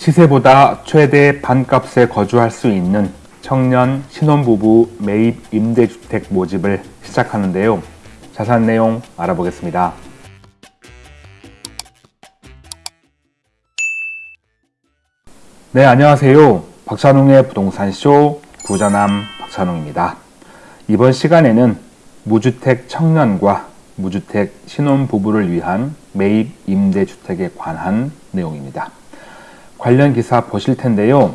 시세보다 최대 반값에 거주할 수 있는 청년 신혼부부 매입 임대주택 모집을 시작하는데요. 자세한 내용 알아보겠습니다. 네, 안녕하세요. 박찬웅의 부동산 쇼 부자남 박찬웅입니다. 이번 시간에는 무주택 청년과 무주택 신혼부부를 위한 매입 임대주택에 관한 내용입니다. 관련 기사 보실 텐데요.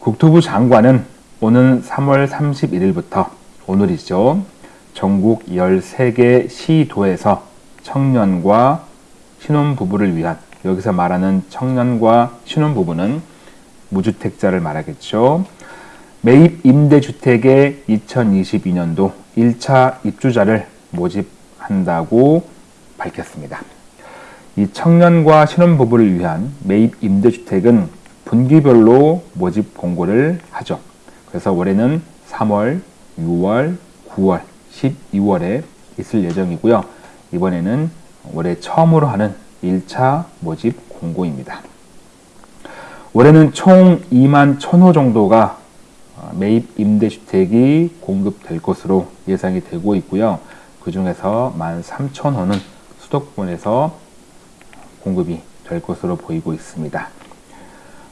국토부 장관은 오는 3월 31일부터 오늘이죠. 전국 13개 시도에서 청년과 신혼부부를 위한 여기서 말하는 청년과 신혼부부는 무주택자를 말하겠죠. 매입 임대주택의 2022년도 1차 입주자를 모집한다고 밝혔습니다. 이 청년과 신혼부부를 위한 매입 임대주택은 분기별로 모집 공고를 하죠. 그래서 올해는 3월, 6월, 9월, 12월에 있을 예정이고요. 이번에는 올해 처음으로 하는 1차 모집 공고입니다. 올해는 총 2만 1000호 정도가 매입 임대주택이 공급될 것으로 예상이 되고 있고요. 그 중에서 1만 3천호는 수도권에서 공급이 될 것으로 보이고 있습니다.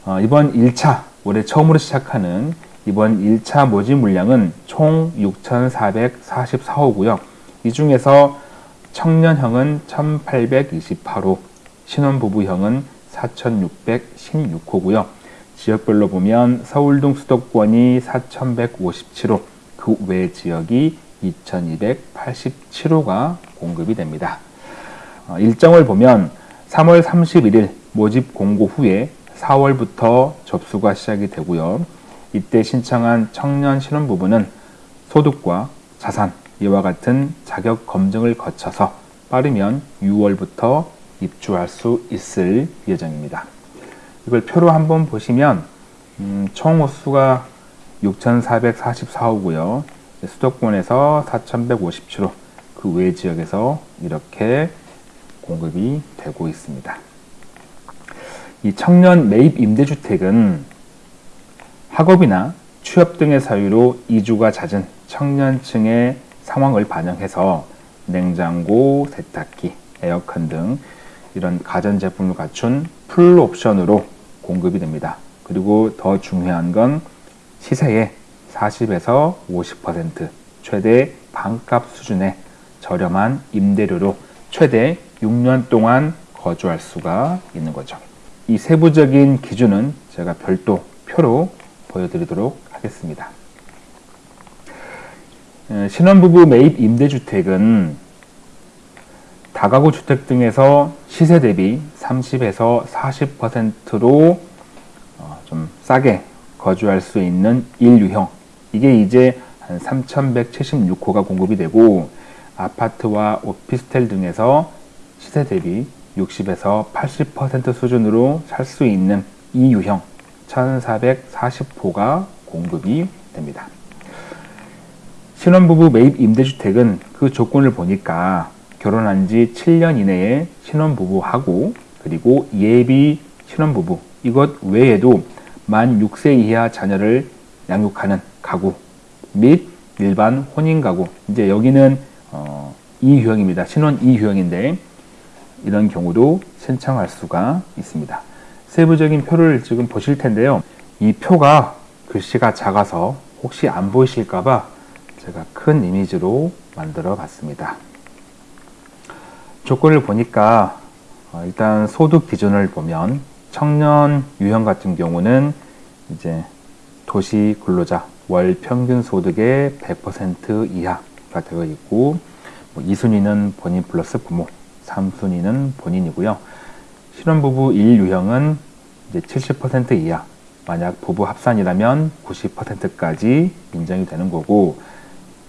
어, 이번 1차, 올해 처음으로 시작하는 이번 1차 모집 물량은 총 6,444호고요. 이 중에서 청년형은 1,828호, 신혼부부형은 4,616호고요. 지역별로 보면 서울 등 수도권이 4,157호, 그 외 지역이 2,287호가 공급이 됩니다. 어, 일정을 보면 3월 31일 모집 공고 후에 4월부터 접수가 시작이 되고요. 이때 신청한 청년 신혼부부는 소득과 자산, 이와 같은 자격 검증을 거쳐서 빠르면 6월부터 입주할 수 있을 예정입니다. 이걸 표로 한번 보시면 음, 총 호수가 6,444호고요. 수도권에서 4,157호, 그 외 지역에서 이렇게 공급이 되고 있습니다. 이 청년 매입 임대주택은 학업이나 취업 등의 사유로 이주가 잦은 청년층의 상황을 반영해서 냉장고, 세탁기, 에어컨 등 이런 가전제품을 갖춘 풀 옵션으로 공급이 됩니다. 그리고 더 중요한 건 시세의 40에서 50% 최대 반값 수준의 저렴한 임대료로 최대 6년 동안 거주할 수가 있는 거죠. 이 세부적인 기준은 제가 별도 표로 보여드리도록 하겠습니다. 신혼부부 매입 임대주택은 다가구 주택 등에서 시세 대비 30에서 40%로 어, 좀 싸게 거주할 수 있는 1유형 이게 이제 한 3,176호가 공급이 되고 아파트와 오피스텔 등에서 시세 대비 60에서 80% 수준으로 살 수 있는 2유형 1,440호가 공급이 됩니다. 신혼부부 매입 임대주택은 그 조건을 보니까 결혼한 지 7년 이내에 신혼부부하고 그리고 예비 신혼부부 이것 외에도 만 6세 이하 자녀를 양육하는 가구 및 일반 혼인 가구 이제 여기는 어, 2유형입니다. 신혼 2유형인데 이런 경우도 신청할 수가 있습니다. 세부적인 표를 지금 보실 텐데요. 이 표가 글씨가 작아서 혹시 안 보이실까봐 제가 큰 이미지로 만들어 봤습니다. 조건을 보니까 어, 일단 소득 기준을 보면 청년 유형 같은 경우는 이제 도시 근로자 월 평균 소득의 100% 이하가 되어 있고 뭐 2순위는 본인 플러스 부모, 3순위는 본인이고요. 신혼부부 1유형은 이제 70% 이하, 만약 부부 합산이라면 90%까지 인정이 되는 거고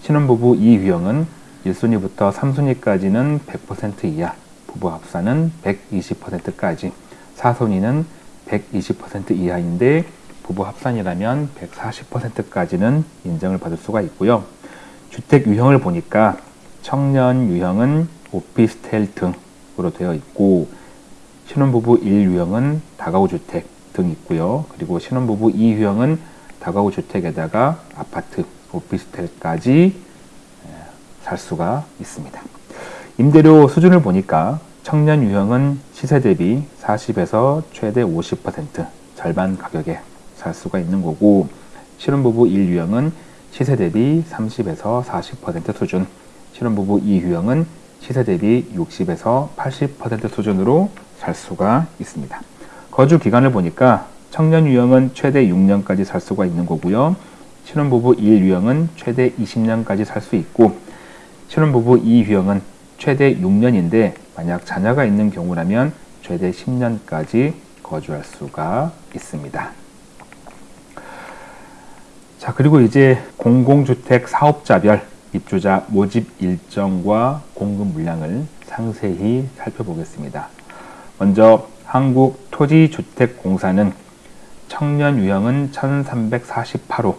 신혼부부 2유형은 1순위부터 3순위까지는 100% 이하, 부부 합산은 120%까지, 4순위는 120% 이하인데 부부 합산이라면 140%까지는 인정을 받을 수가 있고요. 주택 유형을 보니까 청년 유형은 오피스텔 등으로 되어 있고 신혼부부 1유형은 다가구 주택 등 있고요. 그리고 신혼부부 2유형은 다가구 주택에다가 아파트, 오피스텔까지 살 수가 있습니다. 임대료 수준을 보니까 청년 유형은 시세 대비 40에서 최대 50% 절반 가격에 살 수가 있는 거고 신혼부부 1유형은 시세 대비 30에서 40% 수준 신혼부부 2유형은 시세 대비 60에서 80% 수준으로 살 수가 있습니다. 거주 기간을 보니까 청년 유형은 최대 6년까지 살 수가 있는 거고요. 신혼부부 1 유형은 최대 20년까지 살 수 있고 신혼부부 2 유형은 최대 6년인데 만약 자녀가 있는 경우라면 최대 10년까지 거주할 수가 있습니다. 자, 그리고 이제 공공주택 사업자별 입주자 모집 일정과 공급 물량을 상세히 살펴보겠습니다. 먼저 한국토지주택공사는 청년 유형은 1348호,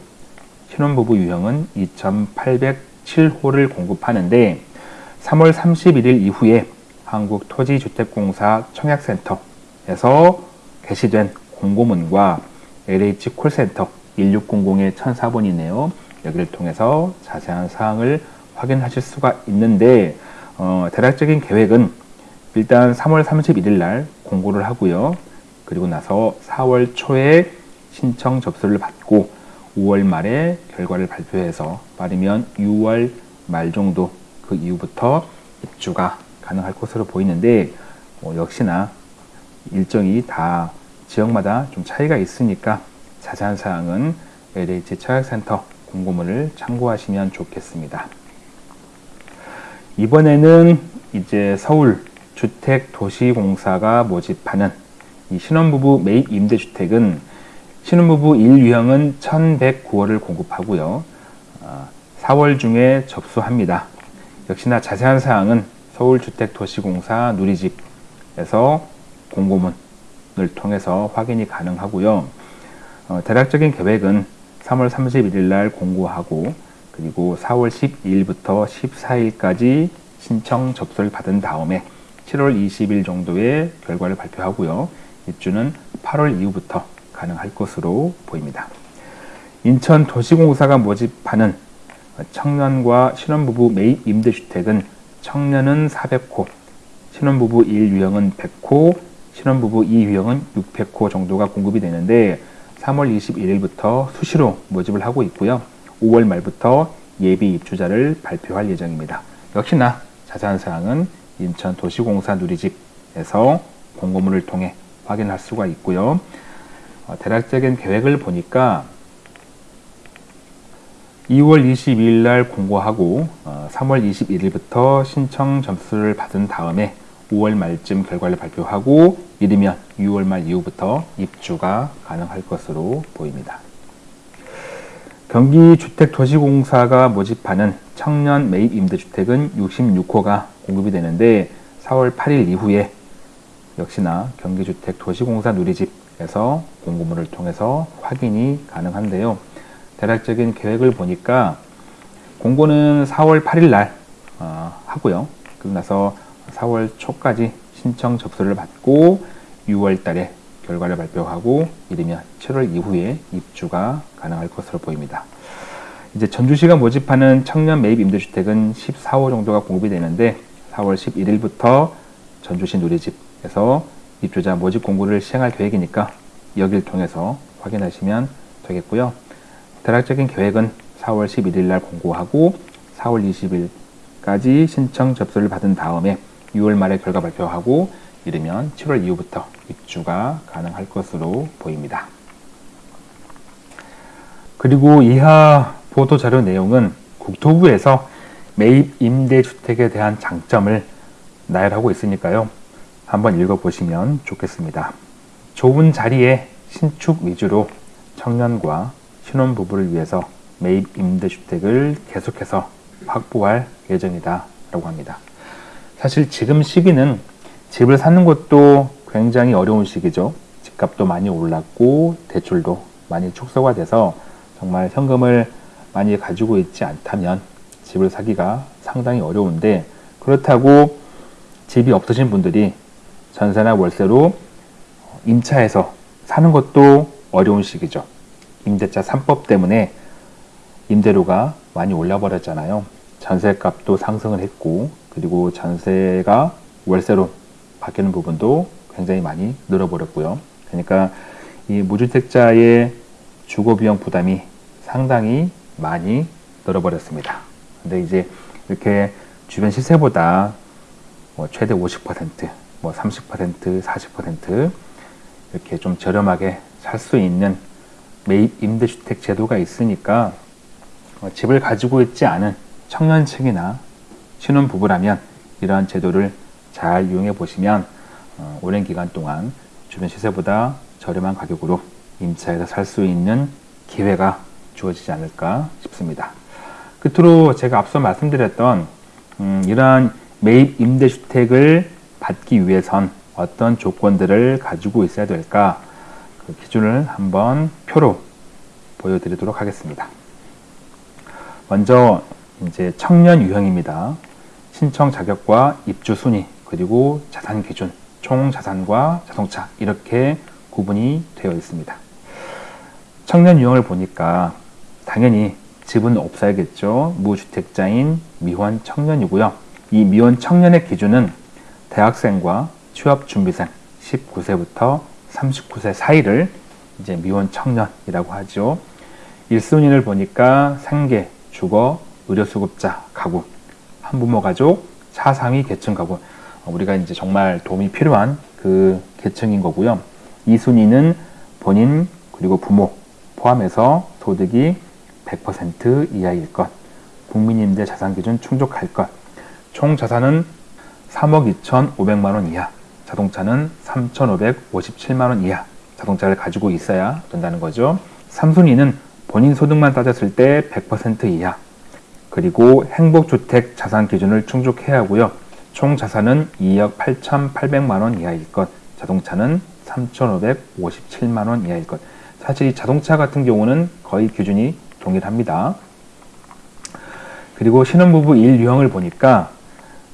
신혼부부 유형은 2807호를 공급하는데 3월 31일 이후에 한국토지주택공사 청약센터에서 게시된 공고문과 LH 콜센터 1600의 1004번이네요. 여기를 통해서 자세한 사항을 확인하실 수가 있는데 어, 대략적인 계획은 일단 3월 31일 날 공고를 하고요. 그리고 나서 4월 초에 신청 접수를 받고 5월 말에 결과를 발표해서 빠르면 6월 말 정도 그 이후부터 입주가 가능할 것으로 보이는데 어, 역시나 일정이 다 지역마다 좀 차이가 있으니까 자세한 사항은 LH 청약센터 공고문을 참고하시면 좋겠습니다. 이번에는 이제 서울 주택도시공사가 모집하는 이 신혼부부 매입 임대주택은 신혼부부 1유형은 1109호를 공급하고요. 4월 아, 중에 접수합니다. 역시나 자세한 사항은 서울주택도시공사 누리집에서 공고문을 통해서 확인이 가능하고요. 어, 대략적인 계획은 3월 31일 날 공고하고 그리고 4월 12일부터 14일까지 신청 접수를 받은 다음에 7월 20일 정도의 결과를 발표하고요. 입주는 8월 이후부터 가능할 것으로 보입니다. 인천 도시공사가 모집하는 청년과 신혼부부 매입 임대주택은 청년은 400호, 신혼부부 1유형은 100호, 신혼부부 2유형은 600호 정도가 공급이 되는데 3월 21일부터 수시로 모집을 하고 있고요. 5월 말부터 예비 입주자를 발표할 예정입니다. 역시나 자세한 사항은 인천도시공사 누리집에서 공고문을 통해 확인할 수가 있고요. 어, 대략적인 계획을 보니까 2월 22일 날 공고하고 어, 3월 21일부터 신청 점수를 받은 다음에 5월 말쯤 결과를 발표하고 이르면 6월 말 이후부터 입주가 가능할 것으로 보입니다. 경기주택도시공사가 모집하는 청년 매입 임대주택은 66호가 공급이 되는데 4월 8일 이후에 역시나 경기주택도시공사 누리집에서 공고문을 통해서 확인이 가능한데요. 대략적인 계획을 보니까 공고는 4월 8일 날 어, 하고요. 그리고 나서 4월 초까지 신청 접수를 받고 6월 달에 결과를 발표하고 이르면 7월 이후에 입주가 가능할 것으로 보입니다. 이제 전주시가 모집하는 청년 매입 임대주택은 14호 정도가 공급이 되는데 4월 11일부터 전주시 누리집에서 입주자 모집 공고를 시행할 계획이니까 여기를 통해서 확인하시면 되겠고요. 대략적인 계획은 4월 11일 날 공고하고 4월 20일까지 신청 접수를 받은 다음에 6월 말에 결과 발표하고 이르면 7월 이후부터 입주가 가능할 것으로 보입니다. 그리고 이하 보도 자료 내용은 국토부에서 매입 임대주택에 대한 장점을 나열하고 있으니까요. 한번 읽어보시면 좋겠습니다. 좁은 자리에 신축 위주로 청년과 신혼부부를 위해서 매입 임대주택을 계속해서 확보할 예정이다 라고 합니다. 사실 지금 시기는 집을 사는 것도 굉장히 어려운 시기죠. 집값도 많이 올랐고 대출도 많이 축소가 돼서 정말 현금을 많이 가지고 있지 않다면 집을 사기가 상당히 어려운데 그렇다고 집이 없으신 분들이 전세나 월세로 임차해서 사는 것도 어려운 시기죠. 임대차 3법 때문에 임대료가 많이 올라버렸잖아요. 전세값도 상승을 했고 그리고 전세가 월세로 바뀌는 부분도 굉장히 많이 늘어버렸고요. 그러니까 이 무주택자의 주거 비용 부담이 상당히 많이 늘어버렸습니다. 근데 이제 이렇게 주변 시세보다 뭐 최대 50%, 뭐 30%, 40% 이렇게 좀 저렴하게 살 수 있는 매입 임대주택 제도가 있으니까 어, 집을 가지고 있지 않은 청년층이나 신혼부부라면 이러한 제도를 잘 이용해 보시면 어, 오랜 기간 동안 주변 시세보다 저렴한 가격으로 임차해서 살 수 있는 기회가 주어지지 않을까 싶습니다. 끝으로 제가 앞서 말씀드렸던 음, 이러한 매입 임대주택을 받기 위해선 어떤 조건들을 가지고 있어야 될까 그 기준을 한번 표로 보여드리도록 하겠습니다. 먼저 이제 청년 유형입니다. 신청 자격과 입주 순위 그리고 자산 기준, 총 자산과 자동차 이렇게 구분이 되어 있습니다. 청년 유형을 보니까 당연히 집은 없어야겠죠. 무주택자인 미혼 청년이고요. 이 미혼 청년의 기준은 대학생과 취업준비생 19세부터 39세 사이를 이제 미혼 청년이라고 하죠. 1순위를 보니까 생계, 주거, 의료수급자, 가구, 한부모 가족, 차상위 계층 가구. 우리가 이제 정말 도움이 필요한 그 계층인 거고요. 2순위는 본인 그리고 부모 포함해서 소득이 100% 이하일 것, 국민임대 자산 기준 충족할 것, 총 자산은 3억 2,500만 원 이하, 자동차는 3,557만 원 이하 자동차를 가지고 있어야 된다는 거죠. 3순위는 본인 소득만 따졌을 때 100% 이하, 그리고 행복주택 자산 기준을 충족해야 하고요. 총 자산은 2억 8,800만 원 이하일 것, 자동차는 3,557만 원 이하일 것. 사실 이 자동차 같은 경우는 거의 기준이 동일합니다. 그리고 신혼부부 1 유형을 보니까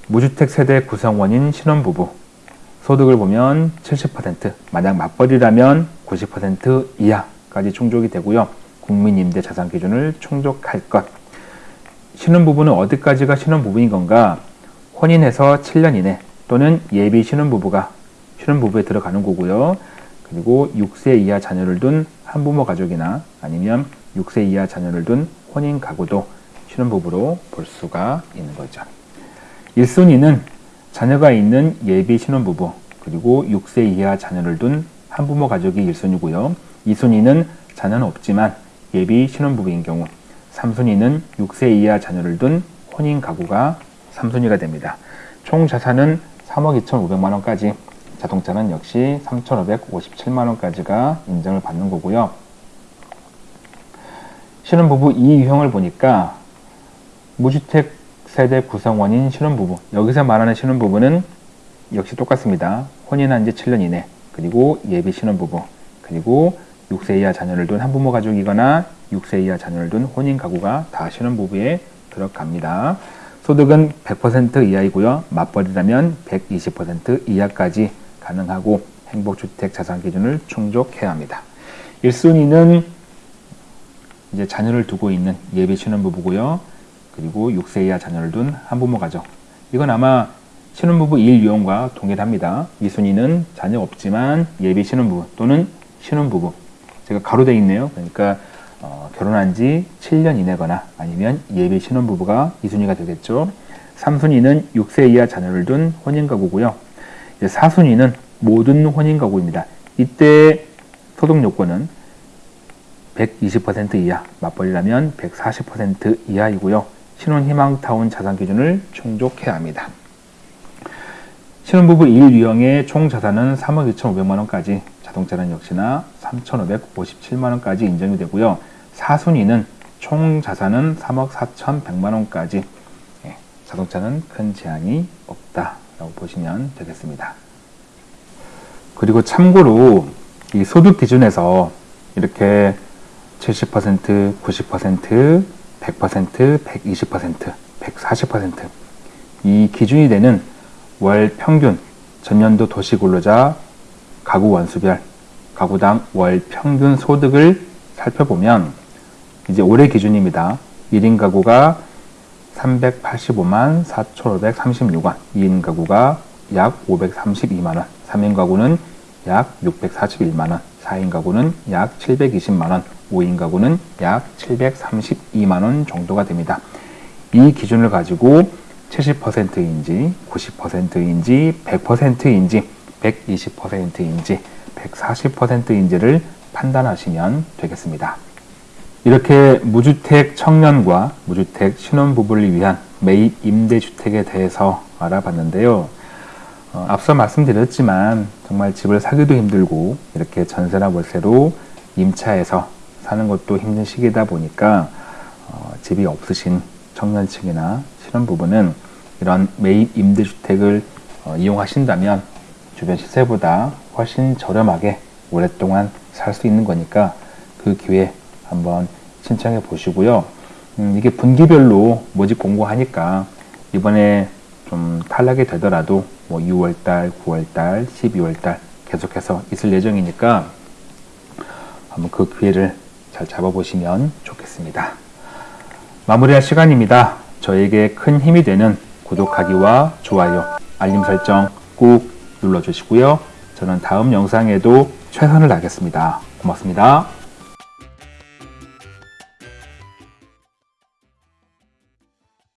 무주택 세대 구성원인 신혼부부 소득을 보면 70% 만약 맞벌이라면 90% 이하까지 충족이 되고요. 국민임대 자산 기준을 충족할 것. 신혼부부는 어디까지가 신혼부부인 건가? 혼인해서 7년 이내 또는 예비 신혼부부가 신혼부부에 들어가는 거고요. 그리고 6세 이하 자녀를 둔 한부모 가족이나 아니면 6세 이하 자녀를 둔 혼인 가구도 신혼부부로 볼 수가 있는 거죠. 1순위는 자녀가 있는 예비 신혼부부 그리고 6세 이하 자녀를 둔 한부모 가족이 1순위고요. 2순위는 자녀는 없지만 예비 신혼부부인 경우 3순위는 6세 이하 자녀를 둔 혼인 가구가 3순위가 됩니다. 총 자산은 3억 2,500만 원까지 자동차는 역시 3,557만 원까지가 인정을 받는 거고요. 신혼부부 2유형을 보니까 무주택 세대 구성원인 신혼부부 여기서 말하는 신혼부부는 역시 똑같습니다. 혼인한 지 7년 이내 그리고 예비 신혼부부 그리고 6세 이하 자녀를 둔 한부모 가족이거나 6세 이하 자녀를 둔 혼인 가구가 다 신혼부부에 들어갑니다. 소득은 100% 이하이고요. 맞벌이라면 120% 이하까지 가능하고 행복주택 자산 기준을 충족해야 합니다. 1순위는 이제 자녀를 두고 있는 예비 신혼부부고요. 그리고 6세 이하 자녀를 둔 한부모 가족. 이건 아마 신혼부부 1 유형과 동일합니다. 2순위는 자녀 없지만 예비 신혼부부 또는 신혼부부. 제가 가로돼 있네요. 그러니까 어, 결혼한 지 7년 이내거나 아니면 예비 신혼부부가 2순위가 되겠죠. 3순위는 6세 이하 자녀를 둔 혼인가구고요. 4순위는 모든 혼인가구입니다. 이때 소득 요건은 120% 이하, 맞벌이라면 140% 이하이고요. 신혼희망타운 자산 기준을 충족해야 합니다. 신혼부부 1유형의 총 자산은 3억 2,500만 원까지, 자동차는 역시나 3,557만 원까지 인정이 되고요. 4순위는 총 자산은 3억 4,100만 원까지, 예, 자동차는 큰 제한이 없다라고 보시면 되겠습니다. 그리고 참고로 이 소득 기준에서 이렇게 70%, 90%, 100%, 120%, 140%이 기준이 되는 월 평균 전년도 도시근로자 가구 원수별 가구당 월 평균 소득을 살펴보면 이제 올해 기준입니다. 1인 가구가 385만 4,536원, 2인 가구가 약 532만원, 3인 가구는 약 641만원, 4인 가구는 약 720만원, 5인 가구는 약 732만원 정도가 됩니다. 이 기준을 가지고 70%인지 90%인지 100%인지 120%인지 140%인지를 판단하시면 되겠습니다. 이렇게 무주택 청년과 무주택 신혼부부를 위한 매입 임대주택에 대해서 알아봤는데요. 어, 앞서 말씀드렸지만 정말 집을 사기도 힘들고 이렇게 전세나 월세로 임차해서 사는 것도 힘든 시기다 보니까 어, 집이 없으신 청년층이나 신혼부부는 이런 매입 임대주택을 어, 이용하신다면 주변 시세보다 훨씬 저렴하게 오랫동안 살 수 있는 거니까 그 기회 한번 신청해 보시고요. 음, 이게 분기별로 모집 공고하니까 이번에 좀 탈락이 되더라도 뭐 6월달, 9월달, 12월달 계속해서 있을 예정이니까 한번 그 기회를 잘 잡아보시면 좋겠습니다. 마무리할 시간입니다. 저에게 큰 힘이 되는 구독하기와 좋아요, 알림 설정 꾹 눌러주시고요. 저는 다음 영상에도 최선을 다하겠습니다. 고맙습니다.